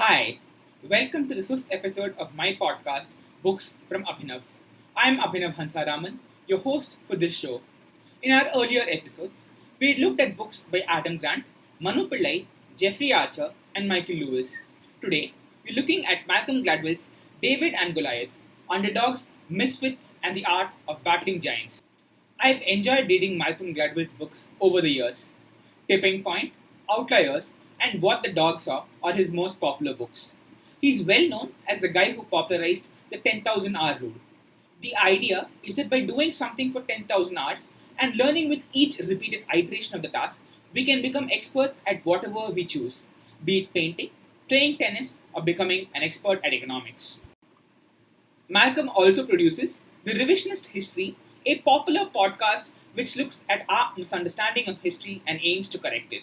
Hi, welcome to the fifth episode of my podcast, Books from Abhinav. I'm Abhinav Hansaraman, your host for this show. In our earlier episodes, we looked at books by Adam Grant, Manu Pillai, Jeffrey Archer, and Michael Lewis. Today, we're looking at Malcolm Gladwell's David and Goliath, Underdogs, Misfits, and the Art of Battling Giants. I've enjoyed reading Malcolm Gladwell's books over the years. Tipping Point, Outliers, and What the Dog Saw are his most popular books. He's well known as the guy who popularized the 10,000 hour rule. The idea is that by doing something for 10,000 hours and learning with each repeated iteration of the task, we can become experts at whatever we choose, be it painting, playing tennis, or becoming an expert at economics. Malcolm also produces The Revisionist History, a popular podcast which looks at our misunderstanding of history and aims to correct it.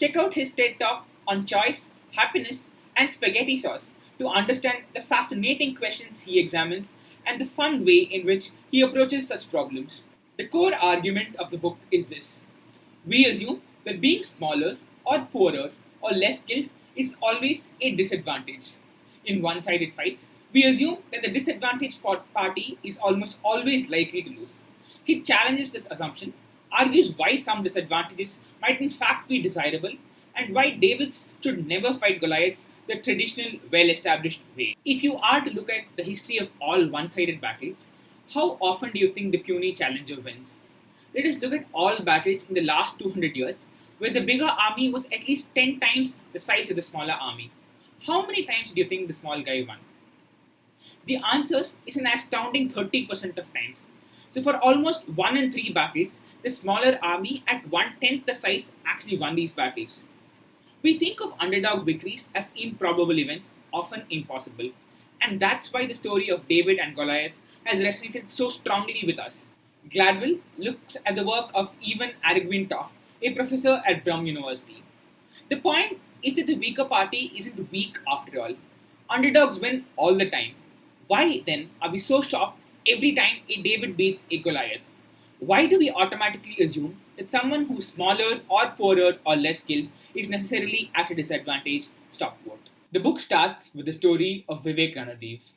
Check out his TED Talk on choice, happiness, and spaghetti sauce to understand the fascinating questions he examines and the fun way in which he approaches such problems. The core argument of the book is this We assume that being smaller, or poorer, or less skilled is always a disadvantage. In one sided fights, we assume that the disadvantaged party is almost always likely to lose. He challenges this assumption, argues why some disadvantages might in fact be desirable, and why Davids should never fight Goliaths the traditional, well established way. If you are to look at the history of all one sided battles, how often do you think the puny challenger wins? Let us look at all battles in the last 200 years where the bigger army was at least 10 times the size of the smaller army. How many times do you think the small guy won? The answer is an astounding 30% of times. So, for almost 1 in 3 battles, the smaller army at one tenth the size actually won these battles. We think of underdog victories as improbable events, often impossible. And that's why the story of David and Goliath has resonated so strongly with us. Gladwell looks at the work of Evan Argwin Toft, a professor at Brown University. The point is that the weaker party isn't weak after all. Underdogs win all the time. Why then are we so shocked every time a David beats a Goliath? Why do we automatically assume that someone who's smaller or poorer or less skilled is necessarily at a disadvantage? Stop quote. The book starts with the story of Vivek Ranadivé.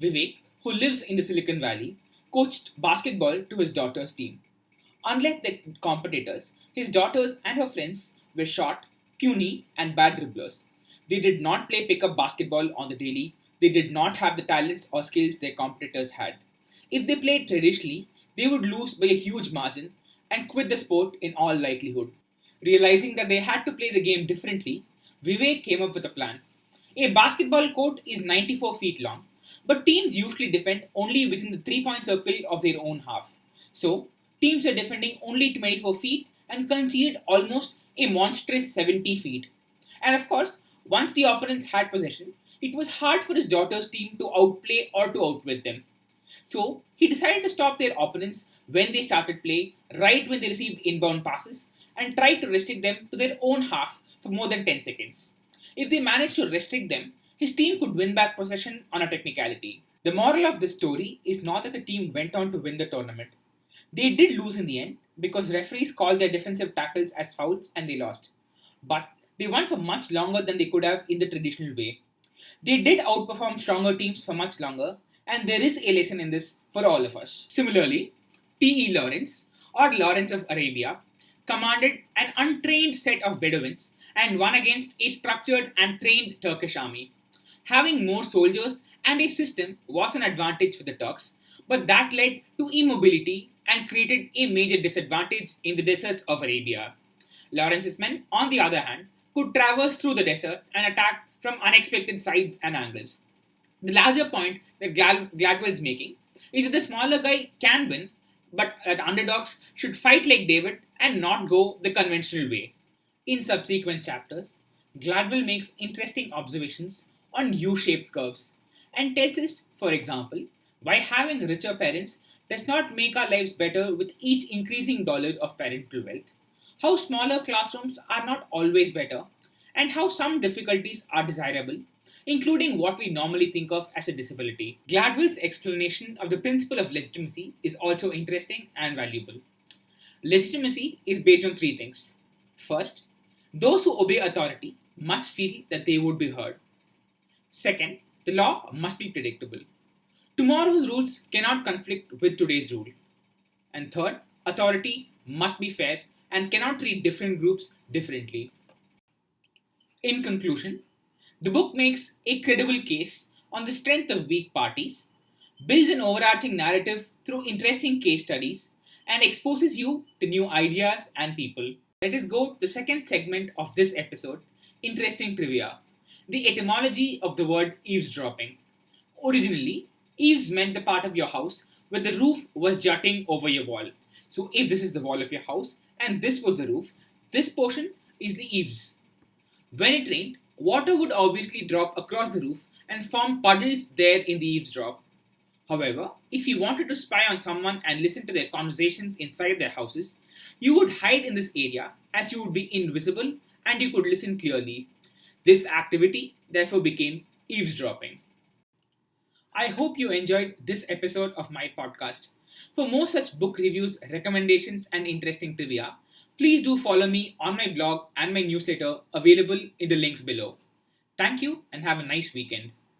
Vivek, who lives in the Silicon Valley, coached basketball to his daughter's team. Unlike the competitors, his daughters and her friends were short, puny, and bad dribblers. They did not play pickup basketball on the daily. They did not have the talents or skills their competitors had. If they played traditionally, they would lose by a huge margin and quit the sport in all likelihood. Realizing that they had to play the game differently, Vivek came up with a plan. A basketball court is 94 feet long, but teams usually defend only within the three point circle of their own half. So, teams are defending only 24 feet and conceded almost a monstrous 70 feet. And of course, once the opponents had possession, it was hard for his daughter's team to outplay or to outwit them. So he decided to stop their opponents when they started play, right when they received inbound passes, and tried to restrict them to their own half for more than 10 seconds. If they managed to restrict them, his team could win back possession on a technicality. The moral of this story is not that the team went on to win the tournament. They did lose in the end because referees called their defensive tackles as fouls and they lost. But they won for much longer than they could have in the traditional way. They did outperform stronger teams for much longer and there is a lesson in this for all of us. Similarly, T.E. Lawrence, or Lawrence of Arabia, commanded an untrained set of Bedouins and won against a structured and trained Turkish army. Having more soldiers and a system was an advantage for the Turks, but that led to immobility and created a major disadvantage in the deserts of Arabia. Lawrence's men, on the other hand, could traverse through the desert and attack from unexpected sides and angles. The larger point that Glad- is making is that the smaller guy can win, but that underdogs should fight like David and not go the conventional way. In subsequent chapters, Gladwell makes interesting observations on U shaped curves and tells us, for example, why having richer parents does not make our lives better with each increasing dollar of parental wealth, how smaller classrooms are not always better, and how some difficulties are desirable including what we normally think of as a disability. Gladwell's explanation of the principle of legitimacy is also interesting and valuable. Legitimacy is based on three things. First, those who obey authority must feel that they would be heard. Second, the law must be predictable. Tomorrow's rules cannot conflict with today's rule. And third, authority must be fair and cannot treat different groups differently. In conclusion, the book makes a credible case on the strength of weak parties, builds an overarching narrative through interesting case studies, and exposes you to new ideas and people. Let us go to the second segment of this episode interesting trivia. The etymology of the word eavesdropping. Originally, eaves meant the part of your house where the roof was jutting over your wall. So, if this is the wall of your house and this was the roof, this portion is the eaves. When it rained, water would obviously drop across the roof and form puddles there in the eavesdrop. However, if you wanted to spy on someone and listen to their conversations inside their houses, you would hide in this area as you would be invisible and you could listen clearly. This activity therefore became eavesdropping. I hope you enjoyed this episode of my podcast. For more such book reviews, recommendations, and interesting trivia, please do follow me on my blog and my newsletter available in the links below. Thank you and have a nice weekend.